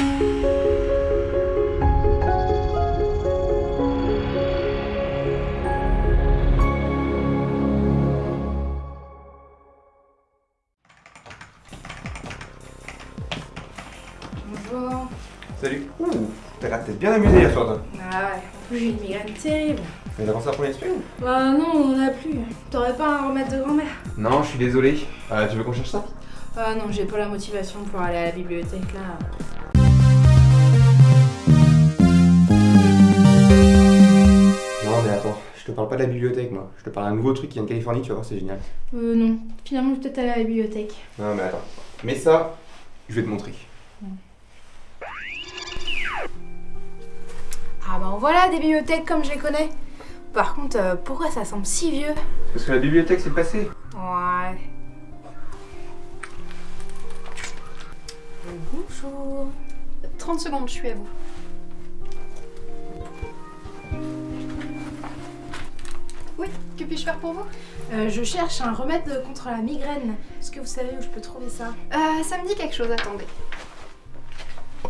Bonjour. Salut. Ouh, t'as l'air d'être bien amusé hier soir, toi. Ah ouais, en plus j'ai une migraine terrible. Mais t'as pensé à premier semaine Bah non, on en a plus. T'aurais pas un remède de grand-mère? Non, je suis désolé. Euh, tu veux qu'on cherche ça? Ah non, j'ai pas la motivation pour aller à la bibliothèque là. La bibliothèque, moi. Je te parle d'un nouveau truc qui vient de Californie, tu vas voir, c'est génial. Euh non, finalement je vais peut-être aller à la bibliothèque. Non, mais attends. Mais ça, je vais te montrer. Ah bah voilà des bibliothèques comme je les connais. Par contre, euh, pourquoi ça semble si vieux? Parce que la bibliothèque, c'est passé. Ouais. Bonjour. 30 secondes, je suis à vous. Oui, que puis-je faire pour vous? Euh, je cherche un remède contre la migraine. Est-ce que vous savez où je peux trouver ça? Euh, Ça me dit quelque chose, attendez.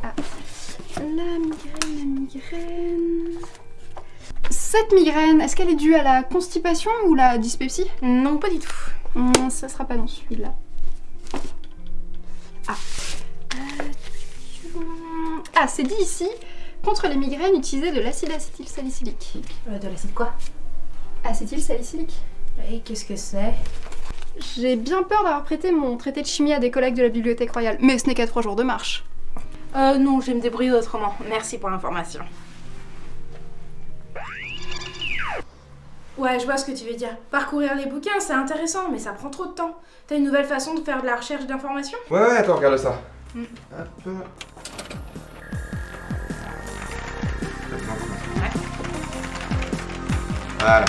Ah. La migraine, la migraine... Cette migraine, est-ce qu'elle est due à la constipation ou la dyspepsie? Non, pas du tout. Hum, Ça sera pas dans celui-là. Ah. Euh, Ah, c'est dit ici, contre les migraines, utilisez de l'acide acétylsalicylique. Euh, de l'acide quoi? Acétylsalicylique Et qu'est-ce que c'est? J'ai bien peur d'avoir prêté mon traité de chimie à des collègues de la Bibliothèque Royale, mais ce n'est qu'à trois jours de marche. Euh, non, je vais me débrouiller autrement. Merci pour l'information. Ouais, je vois ce que tu veux dire. Parcourir les bouquins, c'est intéressant, mais ça prend trop de temps. T'as une nouvelle façon de faire de la recherche d'informations? Ouais, ouais, attends, regarde ça. Mm. Hop. Voilà.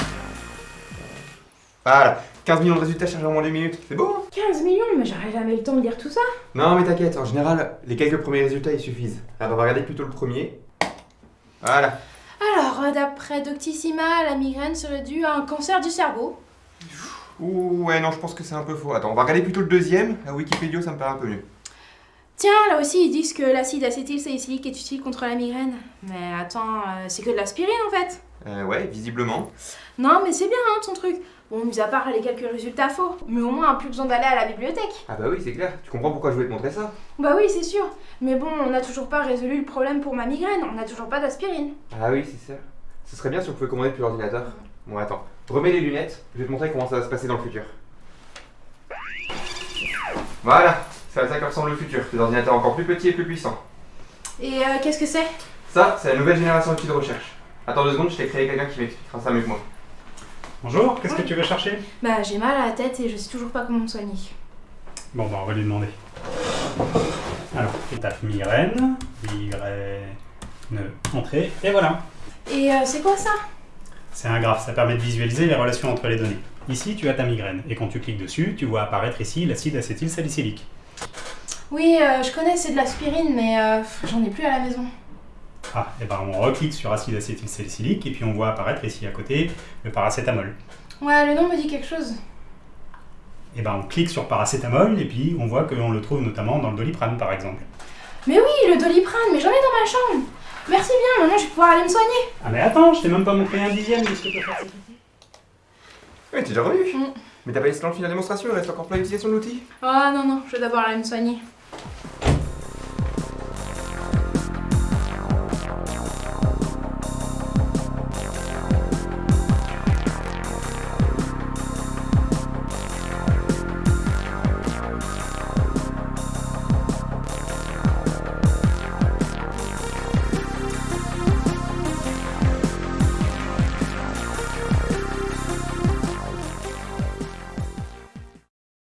Voilà. 15 millions de résultats chargés en moins d'une minute. C'est beau, hein 15 millions, mais j'aurais jamais le temps de lire tout ça. Non, mais t'inquiète, en général, les quelques premiers résultats, ils suffisent. Alors, on va regarder plutôt le premier. Voilà. Alors, euh, d'après Doctissima, la migraine serait due à un cancer du cerveau. Ouh, ouais, non, je pense que c'est un peu faux. Attends, on va regarder plutôt le deuxième. À Wikipédia, ça me paraît un peu mieux. Tiens, là aussi, ils disent que l'acide acétylsalicylique est utile contre la migraine. Mais attends, euh, c'est que de l'aspirine en fait. Euh, ouais, visiblement. Non, mais c'est bien, hein, ton truc. Bon, mis à part les quelques résultats faux. Mais au moins, plus besoin d'aller à la bibliothèque. Ah bah oui, c'est clair. Tu comprends pourquoi je voulais te montrer ça Bah oui, c'est sûr. Mais bon, on n'a toujours pas résolu le problème pour ma migraine. On n'a toujours pas d'aspirine. Ah oui, c'est ça. Ce serait bien si on pouvait commander depuis l'ordinateur. Bon, attends. Remets les lunettes. Je vais te montrer comment ça va se passer dans le futur. Voilà. C'est à ça que ressemble le futur. Des ordinateurs encore plus petits et plus puissants. Et euh, qu'est-ce que c'est? Ça, c'est la nouvelle génération d'outils de recherche. Attends deux secondes, je t'ai créé quelqu'un qui m'expliquera ça mieux que moi. Bonjour, qu'est-ce que tu veux chercher? Bah, j'ai mal à la tête et je sais toujours pas comment me soigner. Bon, bah on va lui demander. Alors, étape migraine, migraine, entrée, et voilà. Et euh, c'est quoi ça? C'est un graphe, ça permet de visualiser les relations entre les données. Ici, tu as ta migraine, et quand tu cliques dessus, tu vois apparaître ici l'acide acétylsalicylique. Oui, euh, je connais, c'est de l'aspirine, mais euh, j'en ai plus à la maison. Ah, et ben on reclique sur acide acétylsalicylique, et puis on voit apparaître ici à côté le paracétamol. Ouais, le nom me dit quelque chose. Et ben on clique sur paracétamol, et puis on voit qu'on le trouve notamment dans le doliprane par exemple. Mais oui, le doliprane, mais j'en ai dans ma chambre. Merci bien, maintenant je vais pouvoir aller me soigner. Ah mais attends, je t'ai même pas montré un dixième de ce que. Ouais, t'es déjà revenu Mm. Mais t'as pas laissé dans le film la démonstration, il reste encore plein d'utilisation de l'outil Ah non, non, je vais d'abord aller me soigner.